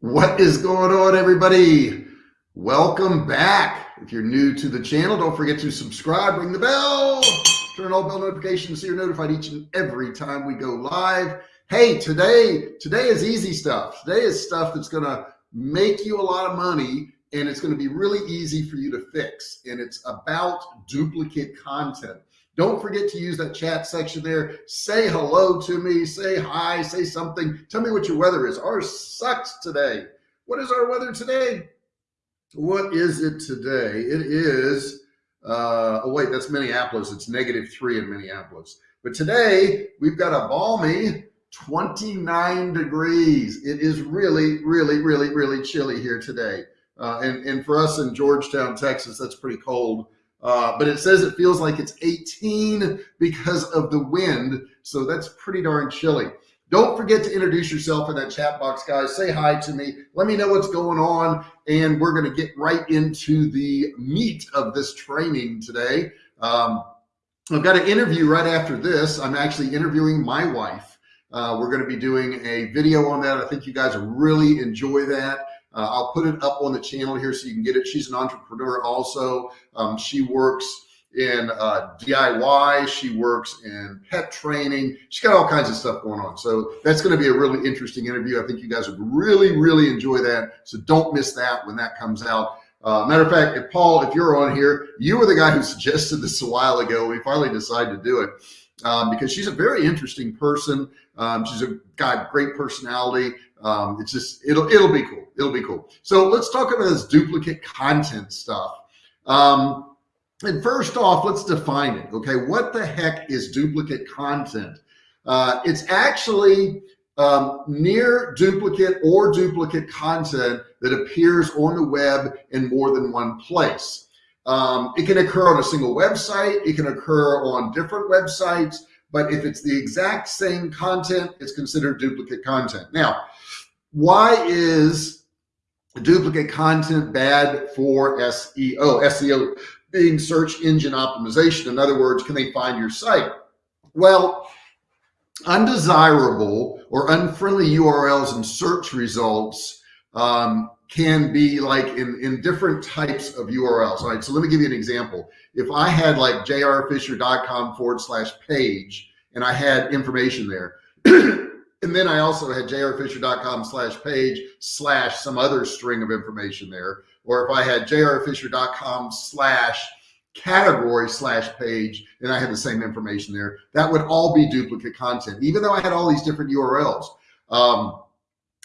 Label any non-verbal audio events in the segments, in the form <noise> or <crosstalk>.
What is going on, everybody? Welcome back. If you're new to the channel, don't forget to subscribe, ring the bell, turn all bell notifications so you're notified each and every time we go live. Hey, today, today is easy stuff. Today is stuff that's gonna make you a lot of money and it's gonna be really easy for you to fix. And it's about duplicate content. Don't forget to use that chat section there. Say hello to me, say hi, say something. Tell me what your weather is. Ours sucks today. What is our weather today? What is it today? It is, uh, oh wait, that's Minneapolis. It's negative three in Minneapolis. But today we've got a balmy 29 degrees. It is really, really, really, really chilly here today. Uh, and, and for us in Georgetown, Texas, that's pretty cold. Uh, but it says it feels like it's 18 because of the wind. So that's pretty darn chilly. Don't forget to introduce yourself in that chat box, guys. Say hi to me. Let me know what's going on. And we're going to get right into the meat of this training today. Um, I've got an interview right after this. I'm actually interviewing my wife. Uh, we're going to be doing a video on that. I think you guys really enjoy that. Uh, I'll put it up on the channel here so you can get it. She's an entrepreneur also. Um, she works in uh, DIY. She works in pet training. She's got all kinds of stuff going on. So that's going to be a really interesting interview. I think you guys would really, really enjoy that. So don't miss that when that comes out. Uh, matter of fact, if Paul, if you're on here, you were the guy who <laughs> suggested this a while ago. We finally decided to do it um, because she's a very interesting person. Um, she's a got great personality. Um, it's just it'll it'll be cool. It'll be cool. So let's talk about this duplicate content stuff. Um, and first off, let's define it. Okay, what the heck is duplicate content? Uh, it's actually um, near duplicate or duplicate content that appears on the web in more than one place. Um, it can occur on a single website. It can occur on different websites. But if it's the exact same content, it's considered duplicate content. Now, why is duplicate content bad for SEO? SEO being search engine optimization. In other words, can they find your site? Well, undesirable or unfriendly URLs and search results um, can be like in, in different types of URLs. All right. So let me give you an example. If I had like jrfisher.com forward slash page and I had information there, <clears throat> And then I also had jrfisher.com slash page slash some other string of information there. Or if I had jrfisher.com slash category slash page and I had the same information there, that would all be duplicate content, even though I had all these different URLs. Um,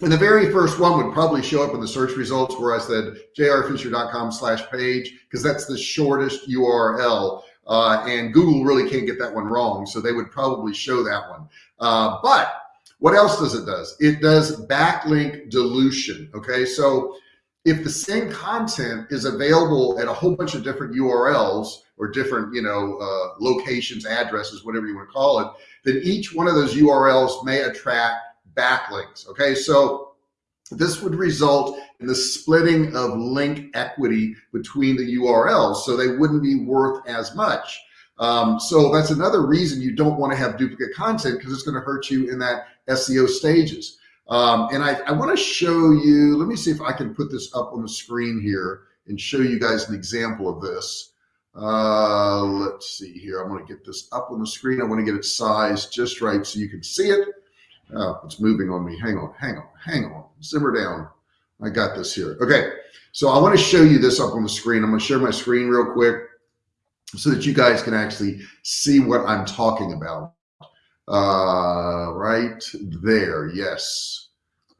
and the very first one would probably show up in the search results where I said jrfisher.com slash page, because that's the shortest URL. Uh, and Google really can't get that one wrong. So they would probably show that one. Uh, but what else does it does? It does backlink dilution. Okay. So if the same content is available at a whole bunch of different URLs or different, you know, uh, locations, addresses, whatever you want to call it, then each one of those URLs may attract backlinks. Okay. So this would result in the splitting of link equity between the URLs. So they wouldn't be worth as much. Um, so that's another reason you don't want to have duplicate content because it's going to hurt you in that SEO stages. Um, and I, I want to show you, let me see if I can put this up on the screen here and show you guys an example of this. Uh, let's see here. I want to get this up on the screen. I want to get it sized just right so you can see it. Oh, it's moving on me. Hang on, hang on, hang on. Simmer down. I got this here. Okay. So I want to show you this up on the screen. I'm going to share my screen real quick so that you guys can actually see what I'm talking about. Uh, right there. Yes.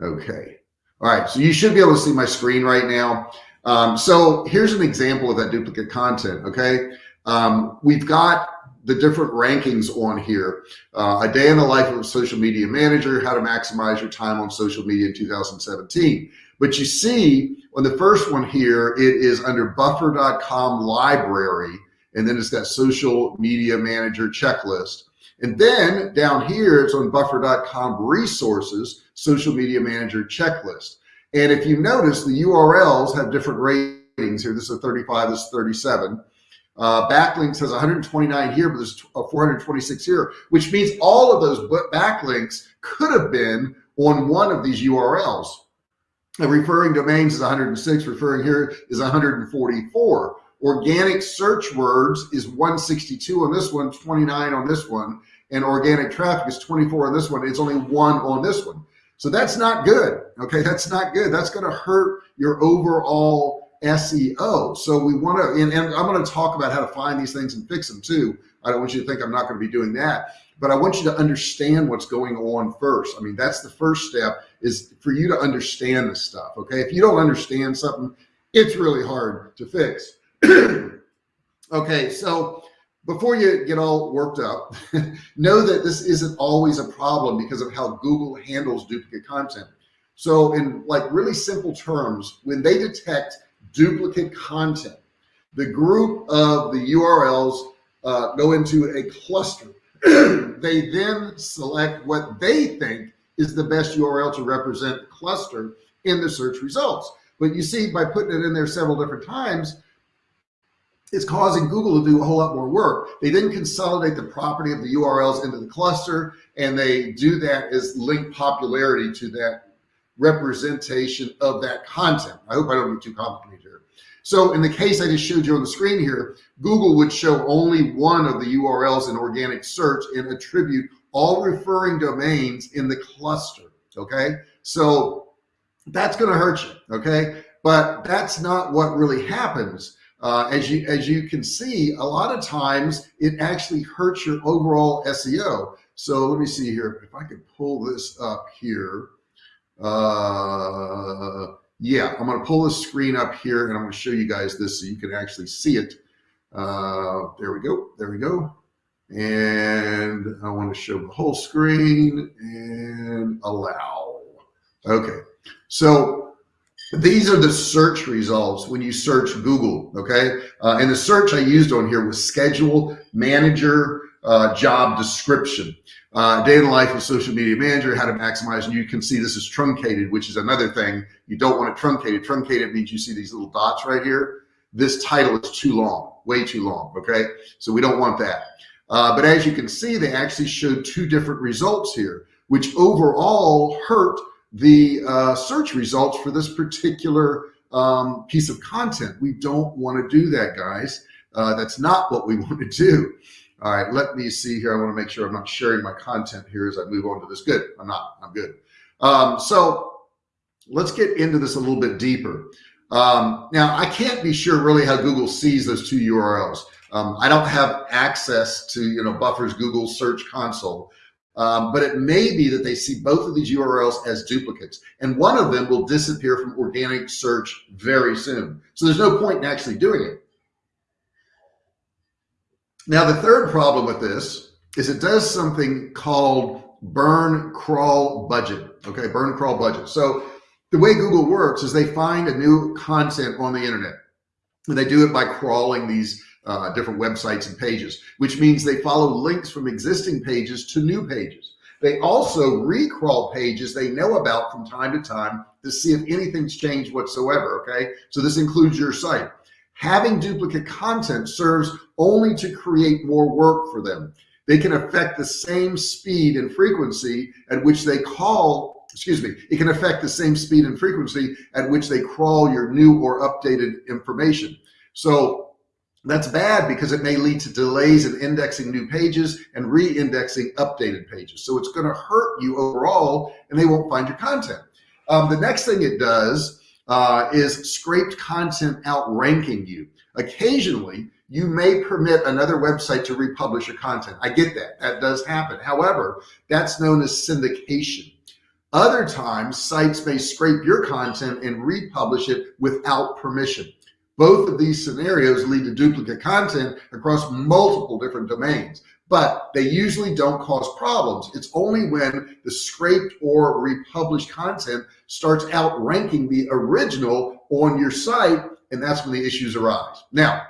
Okay. All right. So you should be able to see my screen right now. Um, so here's an example of that duplicate content. Okay. Um, we've got the different rankings on here. Uh, a day in the life of a social media manager, how to maximize your time on social media in 2017. But you see on the first one here, it is under buffer.com library and then it's got social media manager checklist. And then down here, it's on buffer.com resources, social media manager checklist. And if you notice, the URLs have different ratings here. This is a 35, this is 37. Uh, backlinks has 129 here, but there's 426 here, which means all of those backlinks could have been on one of these URLs. referring domains is 106, referring here is 144. Organic search words is 162 on this one, 29 on this one, and organic traffic is 24 on this one. It's only one on this one. So that's not good. Okay, that's not good. That's going to hurt your overall SEO. So we want to, and, and I'm going to talk about how to find these things and fix them too. I don't want you to think I'm not going to be doing that, but I want you to understand what's going on first. I mean, that's the first step is for you to understand this stuff. Okay. If you don't understand something, it's really hard to fix. <clears throat> okay. So before you get all worked up, <laughs> know that this isn't always a problem because of how Google handles duplicate content. So in like really simple terms, when they detect duplicate content, the group of the URLs uh, go into a cluster. <clears throat> they then select what they think is the best URL to represent the cluster in the search results. But you see, by putting it in there several different times, it's causing Google to do a whole lot more work. They then consolidate the property of the URLs into the cluster, and they do that as link popularity to that representation of that content. I hope I don't get too complicated here. So in the case I just showed you on the screen here, Google would show only one of the URLs in organic search and attribute all referring domains in the cluster. Okay. So that's going to hurt you. Okay. But that's not what really happens. Uh, as you as you can see, a lot of times it actually hurts your overall SEO. So let me see here. If I could pull this up here. Uh, yeah, I'm going to pull the screen up here and I'm going to show you guys this so you can actually see it. Uh, there we go. There we go. And I want to show the whole screen and allow. Okay. So these are the search results when you search Google. Okay. Uh, and the search I used on here was schedule manager uh, job description. Uh, day in the life of social media manager, how to maximize, and you can see this is truncated, which is another thing. You don't want it truncated. Truncated means you see these little dots right here. This title is too long, way too long. Okay. So we don't want that. Uh, but as you can see, they actually showed two different results here, which overall hurt the uh, search results for this particular um, piece of content. We don't want to do that, guys. Uh, that's not what we <laughs> want to do. All right, let me see here. I want to make sure I'm not sharing my content here as I move on to this. Good, I'm not, I'm good. Um, so let's get into this a little bit deeper. Um, now I can't be sure really how Google sees those two URLs. Um, I don't have access to, you know, Buffer's Google search console, um, but it may be that they see both of these URLs as duplicates and one of them will disappear from organic search very soon. So there's no point in actually doing it. Now, the third problem with this is it does something called burn crawl budget. Okay, burn crawl budget. So the way Google works is they find a new content on the internet and they do it by crawling these uh, different websites and pages, which means they follow links from existing pages to new pages. They also recrawl pages they know about from time to time to see if anything's changed whatsoever. Okay. So this includes your site. Having duplicate content serves only to create more work for them. They can affect the same speed and frequency at which they call, excuse me, it can affect the same speed and frequency at which they crawl your new or updated information. So that's bad because it may lead to delays in indexing new pages and re-indexing updated pages. So it's going to hurt you overall and they won't find your content. Um, the next thing it does uh, is scraped content outranking you. Occasionally, you may permit another website to republish your content. I get that. That does happen. However, that's known as syndication. Other times, sites may scrape your content and republish it without permission. Both of these scenarios lead to duplicate content across multiple different domains, but they usually don't cause problems. It's only when the scraped or republished content starts outranking the original on your site, and that's when the issues arise. Now,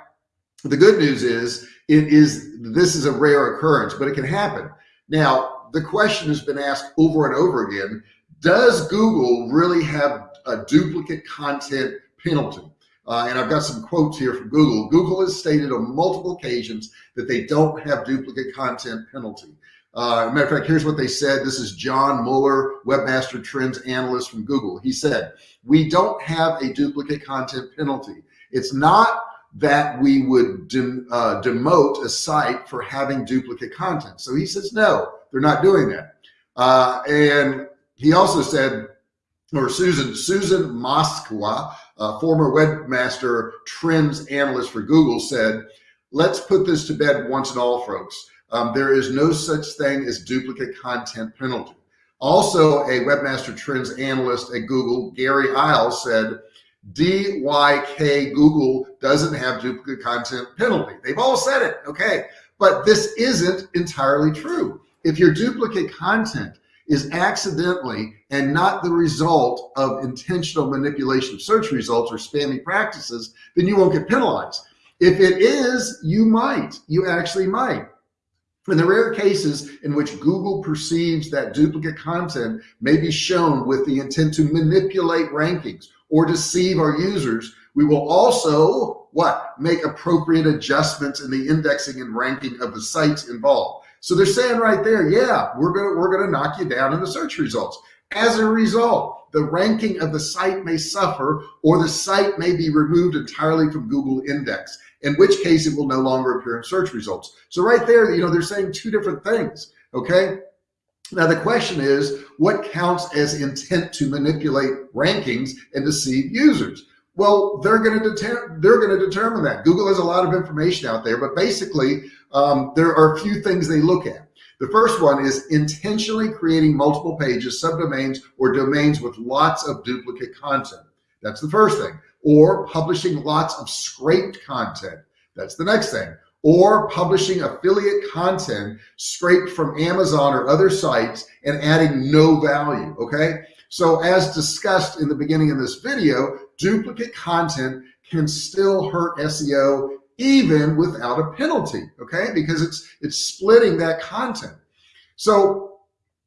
the good news is it is this is a rare occurrence, but it can happen. Now, the question has been asked over and over again, does Google really have a duplicate content penalty? Uh, and I've got some quotes here from Google. Google has stated on multiple occasions that they don't have duplicate content penalty. Uh, matter of fact, here's what they said. This is John Mueller, Webmaster Trends Analyst from Google. He said, we don't have a duplicate content penalty. It's not that we would uh, demote a site for having duplicate content. So he says, no, they're not doing that. Uh, and he also said, or Susan, Susan Moskwa, uh, former webmaster trends analyst for Google said, let's put this to bed once and all folks. Um, there is no such thing as duplicate content penalty. Also, a webmaster trends analyst at Google, Gary Illyes said, DYK Google doesn't have duplicate content penalty. They've all said it, okay. But this isn't entirely true. If your duplicate content is accidentally and not the result of intentional manipulation of search results or spammy practices, then you won't get penalized. If it is, you might, you actually might. In the rare cases in which Google perceives that duplicate content may be shown with the intent to manipulate rankings or deceive our users, we will also what make appropriate adjustments in the indexing and ranking of the sites involved. So they're saying right there, yeah, we're gonna we're gonna knock you down in the search results. As a result, the ranking of the site may suffer or the site may be removed entirely from Google index, in which case it will no longer appear in search results. So right there, you know, they're saying two different things, okay? Now the question is, what counts as intent to manipulate rankings and deceive users? Well, they're going to they're going to determine that. Google has a lot of information out there, but basically, um, there are a few things they look at. The first one is intentionally creating multiple pages, subdomains, or domains with lots of duplicate content. That's the first thing. Or publishing lots of scraped content. That's the next thing or publishing affiliate content scraped from Amazon or other sites and adding no value, okay? So as discussed in the beginning of this video, duplicate content can still hurt SEO even without a penalty, okay? Because it's, it's splitting that content. So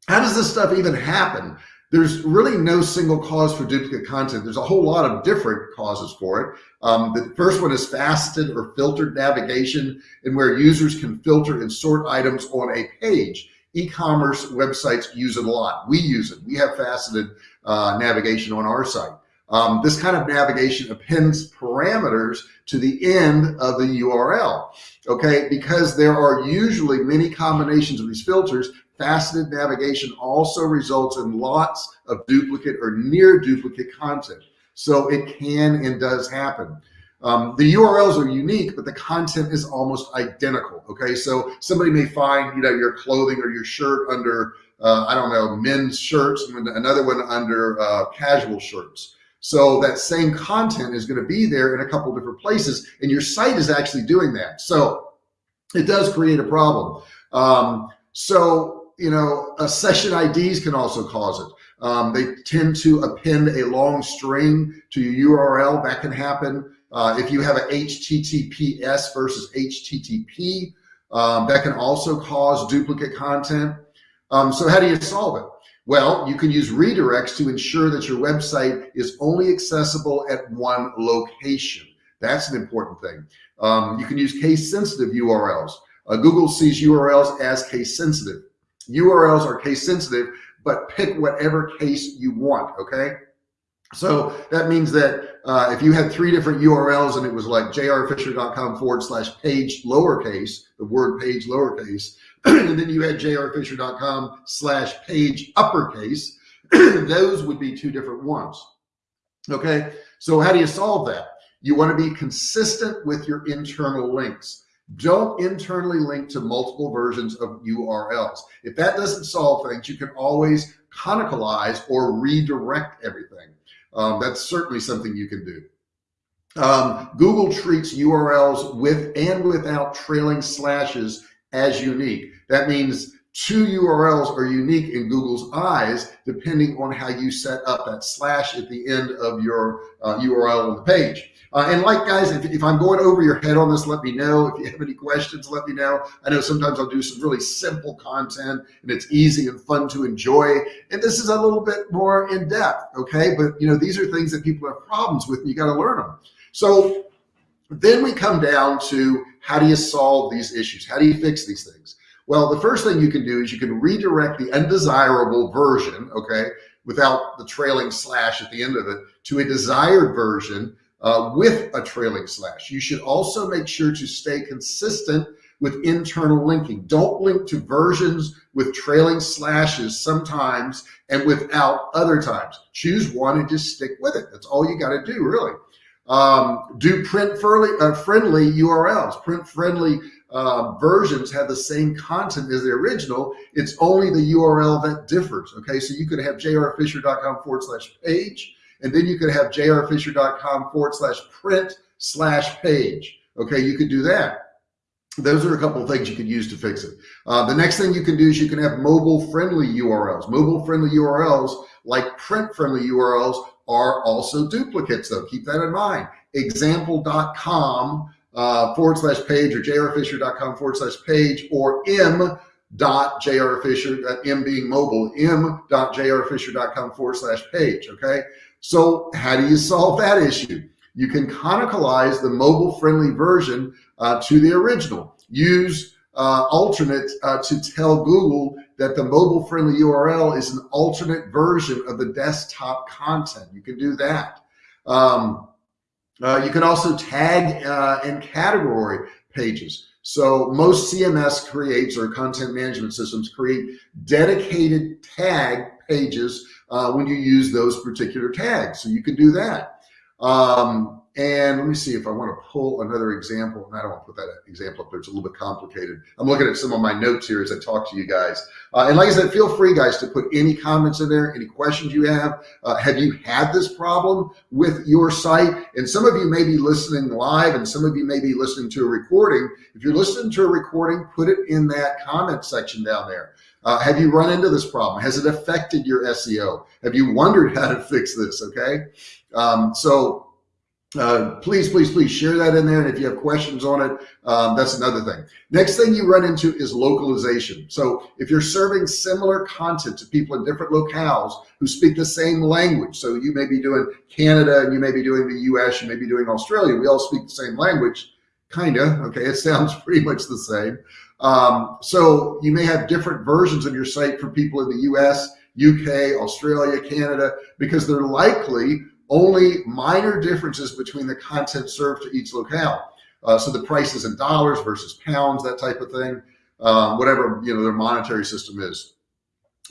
how does this stuff even happen? there's really no single cause for duplicate content. There's a whole lot of different causes for it. Um, the first one is faceted or filtered navigation and where users can filter and sort items on a page. E-commerce websites use it a lot. We use it. We have faceted uh, navigation on our site. Um, this kind of navigation appends parameters to the end of the URL, okay? Because there are usually many combinations of these filters faceted navigation also results in lots of duplicate or near duplicate content. So it can and does happen. Um, the URLs are unique, but the content is almost identical. Okay, so somebody may find you know your clothing or your shirt under uh, I don't know men's shirts, and another one under uh, casual shirts. So that same content is going to be there in a couple different places, and your site is actually doing that. So it does create a problem. Um, so you know, uh, session IDs can also cause it. Um, they tend to append a long string to your URL. That can happen. Uh, if you have an HTTPS versus HTTP, um, that can also cause duplicate content. Um, so how do you solve it? Well, you can use redirects to ensure that your website is only accessible at one location. That's an important thing. Um, you can use case sensitive URLs. Uh, Google sees URLs as case sensitive. URLs are case sensitive, but pick whatever case you want, okay? So that means that uh, if you had three different URLs and it was like jrfisher.com forward slash page lowercase, the word page lowercase, <clears throat> and then you had jrfisher.com slash page uppercase, <clears throat> those would be two different ones. Okay, so how do you solve that? You want to be consistent with your internal links. Don't internally link to multiple versions of URLs. If that doesn't solve things, you can always canonicalize or redirect everything. Um, that's certainly something you can do. Um, Google treats URLs with and without trailing slashes as unique. That means two URLs are unique in Google's eyes, depending on how you set up that slash at the end of your uh, URL on the page. Uh, and like guys, if, if I'm going over your head on this, let me know. If you have any questions, let me know. I know sometimes I'll do some really simple content and it's easy and fun to enjoy. And this is a little bit more in depth. Okay. But you know, these are things that people have problems with and you got to learn them. So then we come down to how do you solve these issues? How do you fix these things? Well, the first thing you can do is you can redirect the undesirable version, okay, without the trailing slash at the end of it, to a desired version uh, with a trailing slash. You should also make sure to stay consistent with internal linking. Don't link to versions with trailing slashes sometimes and without other times. Choose one and just stick with it. That's all you got to do, really. Um, do print friendly, uh, friendly URLs. Print friendly uh, versions have the same content as the original. It's only the URL that differs. Okay, so you could have jrfisher.com forward slash page, and then you could have jrfisher.com forward slash print slash page. Okay, you could do that. Those are a couple of things you could use to fix it. Uh, the next thing you can do is you can have mobile friendly URLs. Mobile friendly URLs like print friendly URLs are also duplicates though. Keep that in mind. Example.com uh, forward slash page or jrfisher.com forward slash page or m dot jrfisher, that m being mobile, m dot jrfisher.com forward slash page. Okay. So how do you solve that issue? You can canonicalize the mobile friendly version uh, to the original. Use uh, alternate uh, to tell Google that the mobile friendly URL is an alternate version of the desktop content. You can do that. Um, uh, you can also tag uh, and category pages. So most CMS creates or content management systems create dedicated tag pages uh, when you use those particular tags. So you can do that. Um, and let me see if I want to pull another example. I don't want to put that example up there. It's a little bit complicated. I'm looking at some of my notes here as I talk to you guys. Uh, and like I said, feel free guys to put any comments in there, any questions you have. Uh, have you had this problem with your site? And some of you may be listening live and some of you may be listening to a recording. If you're listening to a recording, put it in that comment section down there. Uh, have you run into this problem? Has it affected your SEO? Have you wondered how to fix this? Okay. Um, so uh, please, please, please share that in there. And if you have questions on it, um, that's another thing. Next thing you run into is localization. So if you're serving similar content to people in different locales who speak the same language, so you may be doing Canada and you may be doing the US, you may be doing Australia, we all speak the same language, kinda, okay, it <laughs> sounds pretty much the same. Um, so you may have different versions of your site for people in the US, UK, Australia, Canada, because they're likely only minor differences between the content served to each locale. Uh, so the prices in dollars versus pounds, that type of thing, um, whatever you know their monetary system is.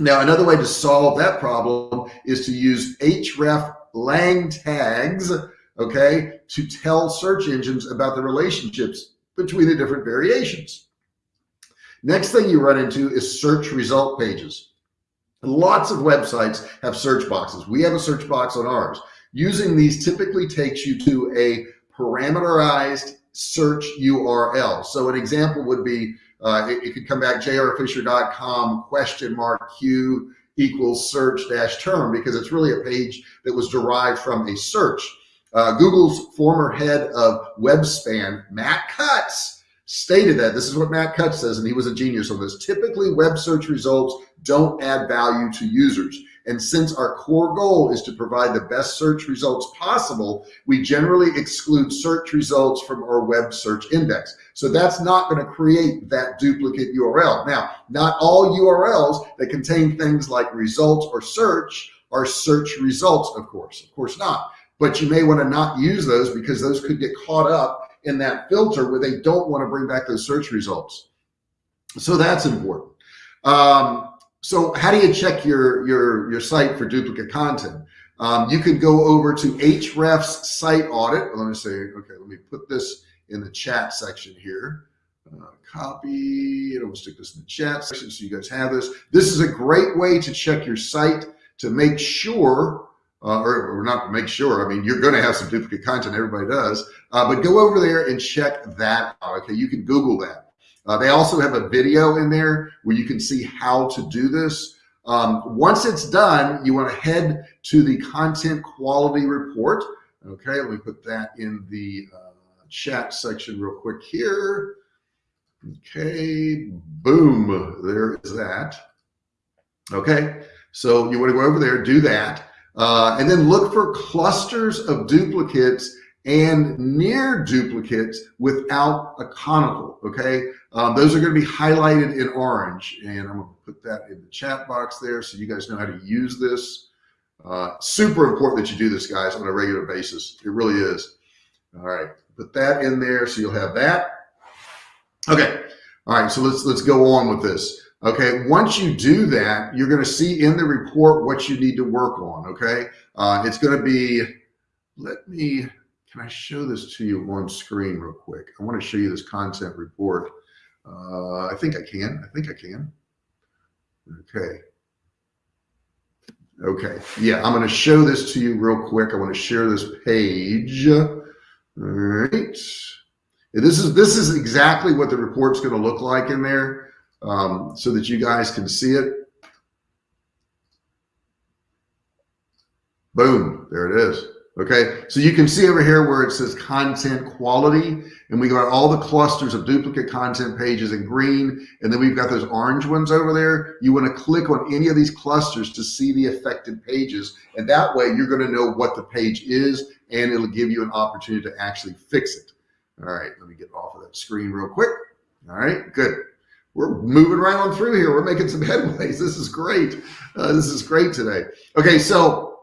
Now, another way to solve that problem is to use href lang tags, okay, to tell search engines about the relationships between the different variations. Next thing you run into is search result pages. Lots of websites have search boxes. We have a search box on ours. Using these typically takes you to a parameterized search URL. So an example would be, uh, it, it, could come back jrfisher.com question mark Q equals search dash term because it's really a page that was derived from a search. Uh, Google's former head of webspam, Matt Cutts, stated that this is what Matt Cutts says, and he was a genius on this. Typically, web search results don't add value to users. And since our core goal is to provide the best search results possible, we generally exclude search results from our web search index. So that's not going to create that duplicate URL. Now, not all URLs that contain things like results or search are search results, of course, of course not. But you may want to not use those because those could get caught up in that filter where they don't want to bring back those search results. So that's important. Um, so how do you check your, your, your site for duplicate content? Um, you can go over to Ahrefs site audit. Let me say, okay, let me put this in the chat section here. Uh, copy, and I'm gonna stick this in the chat section so you guys have this. This is a great way to check your site to make sure, uh, or, or, not make sure, I mean, you're gonna have some duplicate content, everybody does, uh, but go over there and check that out, okay? You can Google that. Uh, they also have a video in there where you can see how to do this. Um, once it's done, you want to head to the content quality report. Okay, let me put that in the uh, chat section real quick here. Okay, boom, there is that. Okay, so you want to go over there, do that, uh, and then look for clusters of duplicates and near duplicates without a conical, okay? Um, those are gonna be highlighted in orange and I'm gonna put that in the chat box there so you guys know how to use this. Uh, super important that you do this guys on a regular basis. It really is. All right, put that in there so you'll have that. Okay, all right, so let's let's go on with this. Okay, once you do that, you're going to see in the report what you need to work on. Okay, uh, it's going to be. Let me. Can I show this to you on screen real quick? I want to show you this content report. Uh, I think I can. I think I can. Okay. Okay. Yeah, I'm going to show this to you real quick. I want to share this page. All right. This is this is exactly what the report's going to look like in there, um, so that you guys can see it. Boom, there it is. Okay, so you can see over here where it says content quality, and we got all the clusters of duplicate content pages in green, and then we've got those orange ones over there. You want to click on any of these clusters to see the affected pages, and that way you're going to know what the page is, and it'll give you an opportunity to actually fix it. All right, let me get off of that screen real quick. All right, good. We're moving right on through here. We're making some <laughs> headways. This is great. Uh, this is great today. Okay, so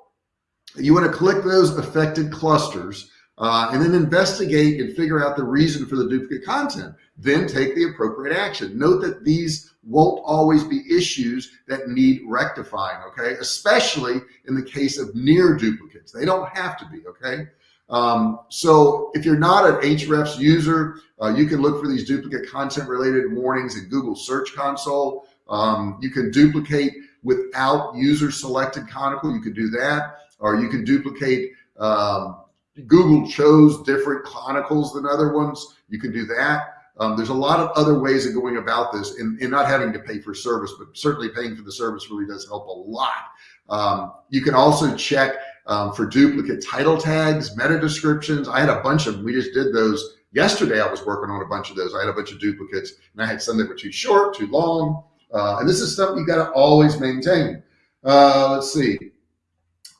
you want to click those affected clusters uh, and then investigate and figure out the reason for the duplicate content. Then take the appropriate action. Note that these won't always be issues that need rectifying, okay? Especially in the case of near duplicates. They don't have to be, okay? Um, so if you're not an Ahrefs user, uh, you can look for these duplicate content related warnings in Google Search Console. Um, you can duplicate without user selected conical. You can do that, or you can duplicate. Um, Google chose different conicals than other ones. You can do that. Um, there's a lot of other ways of going about this and, and, not having to pay for service, but certainly paying for the service really does help a lot. Um, you can also check um, for duplicate title tags, meta descriptions. I had a bunch of them. We just did those yesterday. I was working on a bunch of those. I had a bunch of duplicates and I had some that were too short, too long. Uh, and this is something you got to always maintain. Uh, let's see.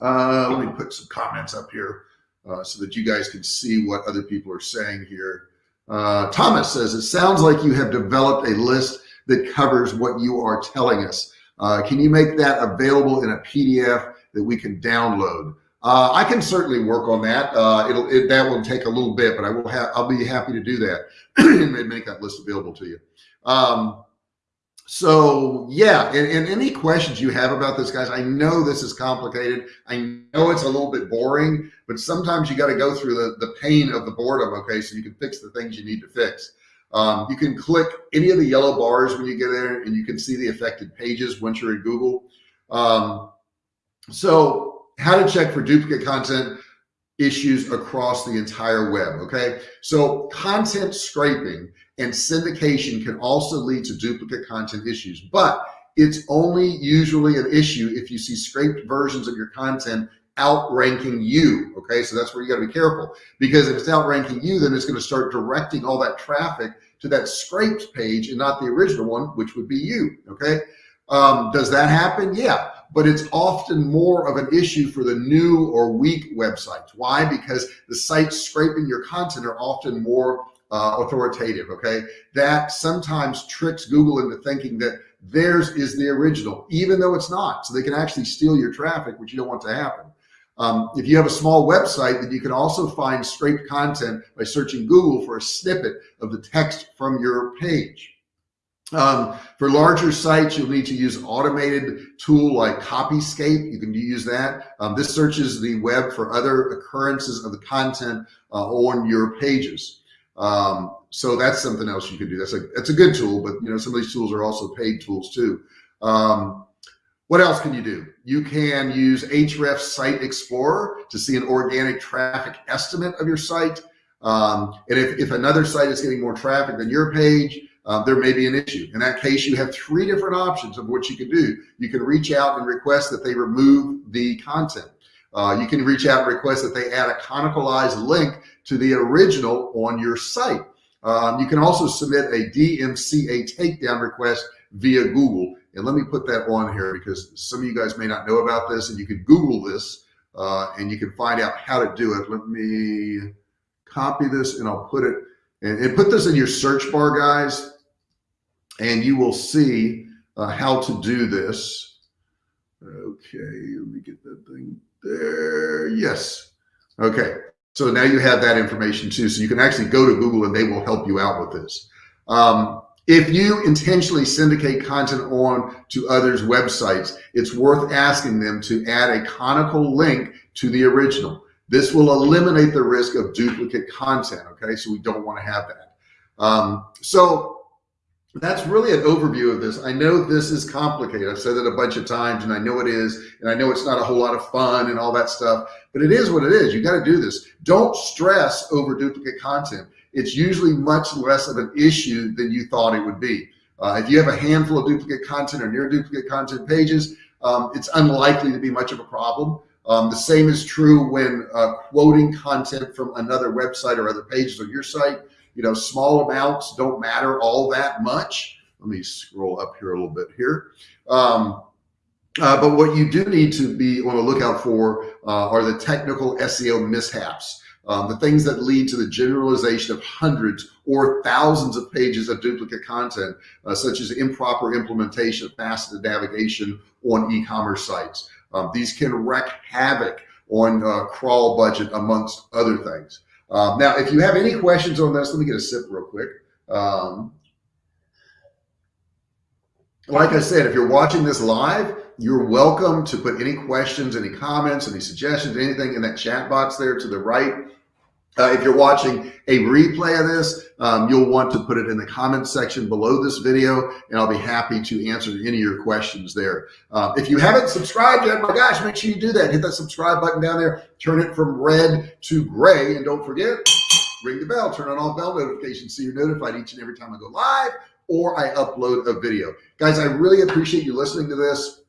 Uh, let me put some comments up here uh, so that you guys can see what other people are saying here. Uh, Thomas says, it sounds like you have developed a list that covers what you are telling us. Uh, can you make that available in a PDF that we can download. Uh, I can certainly work on that. Uh, it'll it, that will take a little bit, but I will have I'll be happy to do that <clears throat> and make that list available to you. Um, so yeah, and, and, any questions you have about this, guys, I know this is complicated. I know it's a little bit boring, but sometimes you got to go through the, the pain of the boredom. Okay. So you can fix the things you need to fix. Um, you can click any of the yellow bars when you get there and you can see the affected pages once you're in Google. Um, so how to check for duplicate content issues across the entire web. Okay. So content scraping and syndication can also lead to duplicate content issues, but it's only usually an issue if you see scraped versions of your content outranking you. Okay. So that's where you got to be careful because if it's outranking you, then it's going to start directing all that traffic to that scraped page and not the original one, which would be you. Okay. Um, does that happen? Yeah but it's often more of an issue for the new or weak websites. Why? Because the sites scraping your content are often more uh, authoritative, okay? That sometimes tricks Google into thinking that theirs is the original, even though it's not. So they can actually steal your traffic, which you don't want to happen. Um, if you have a small website, then you can also find scraped content by searching Google for a snippet of the text from your page. Um, for larger sites, you'll need to use automated tool like Copyscape. You can use that. Um, this searches the web for other occurrences of the content uh, on your pages. Um, so that's something else you can do. That's a that's a good tool, but you know some of these tools are also paid tools too. Um, what else can you do? You can use Ahrefs Site Explorer to see an organic traffic estimate of your site. Um, and if, if another site is getting more traffic than your page, uh, there may be an issue. In that case, you have three different options of what you can do. You can reach out and request that they remove the content. Uh, you can reach out and request that they add a conicalized link to the original on your site. Um, you can also submit a DMCA takedown request via Google. And let me put that on here because some of you guys may not know about this and you can Google this uh, and you can find out how to do it. Let me copy this and I'll put it and, and put this in your search bar, guys, and you will see uh, how to do this. Okay, let me get that thing there. Yes. Okay. So now you have that information too. So you can actually go to Google and they will help you out with this. Um, if you intentionally syndicate content on to others' websites, it's worth asking them to add a conical link to the original. This will eliminate the risk of duplicate content. Okay, so we don't want to have that. Um, so that's really an overview of this. I know this is complicated. I've said it a bunch of times and I know it is, and I know it's not a whole lot of fun and all that stuff, but it is what it is. You got to do this. Don't stress over duplicate content it's usually much less of an issue than you thought it would be. Uh, if you have a handful of duplicate content or near duplicate content pages, um, it's unlikely to be much of a problem. Um, the same is true when uh, quoting content from another website or other pages on your site. You know, small amounts don't matter all that much. Let me scroll up here a little bit here. Um, uh, but what you do need to be on the lookout for uh, are the technical SEO mishaps um, the things that lead to the generalization of hundreds or thousands of pages of duplicate content, uh, such as improper implementation of faceted navigation on e-commerce sites. Um, these can wreak havoc on uh, crawl budget, amongst other things. Um, now, if you have any questions on this, let me get a sip real quick. Um, like I said, if you're watching this live, you're welcome to put any questions, any comments, any suggestions, anything in that chat box there to the right. Uh, if you're watching a replay of this, um, you'll want to put it in the comments section below this video, and I'll be happy to answer any of your questions there. Uh, if you haven't subscribed yet, my gosh, make sure you do that. Hit that subscribe button down there, turn it from red to gray, and don't forget, ring the bell, turn on all bell notifications so you're notified each and every time I go live or I upload a video. Guys, I really appreciate you listening to this.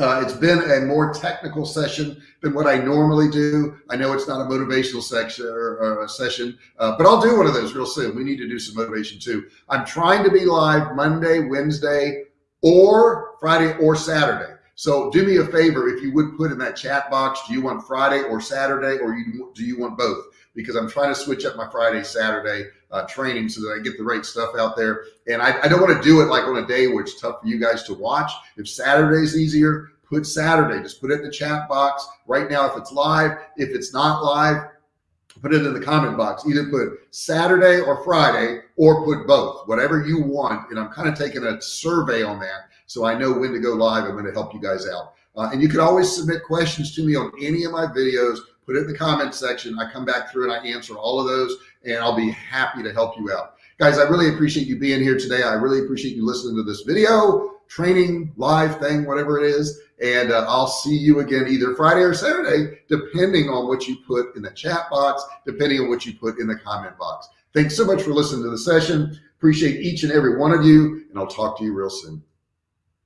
Uh, it's been a more technical session than what I normally do. I know it's not a motivational section or, or a session, uh, but I'll do one of those real soon. We need to do some motivation too. I'm trying to be live Monday, Wednesday, or Friday or Saturday. So do me a favor if you would put in that chat box, do you want Friday or Saturday, or you, do you want both? Because I'm trying to switch up my Friday, Saturday uh, training so that I get the right stuff out there. And I, I don't want to do it like on a day where it's tough for you guys to watch. If Saturday's easier, put Saturday, just put it in the chat box right now. If it's live, if it's not live, put it in the comment box. Either put Saturday or Friday or put both, whatever you want. And I'm kind of taking a survey on that. So I know when to go live. I'm going to help you guys out. Uh, and you can always submit questions to me on any of my videos. Put it in the comment section. I come back through and I answer all of those and I'll be happy to help you out. Guys, I really appreciate you being here today. I really appreciate you listening to this video, training, live thing, whatever it is. And uh, I'll see you again either Friday or Saturday, depending on what you put in the chat box, depending on what you put in the comment box. Thanks so much for listening to the session. Appreciate each and every one of you, and I'll talk to you real soon.